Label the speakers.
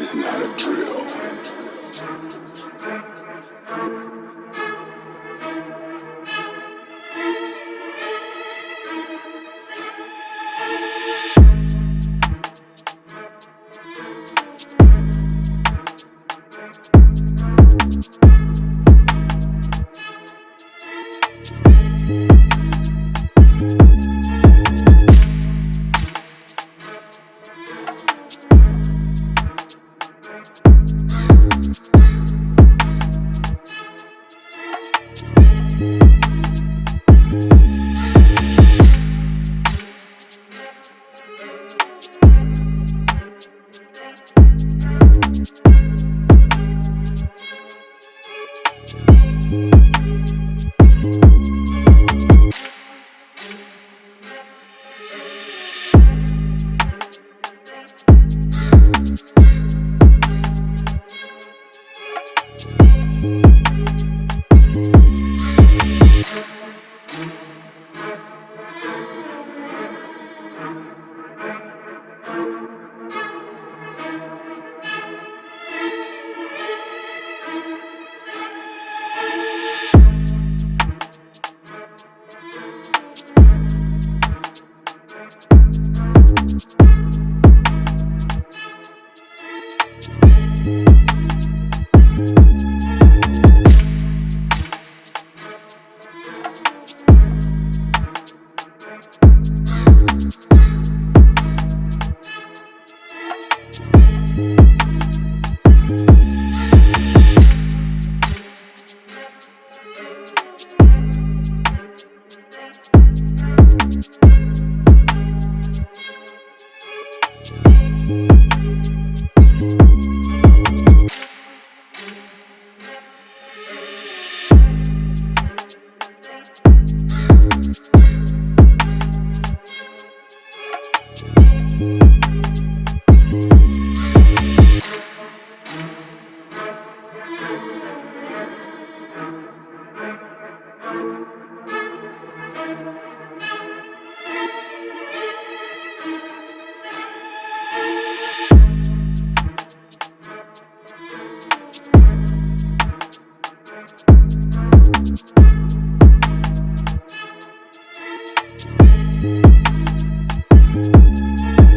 Speaker 1: is not a drill. Thank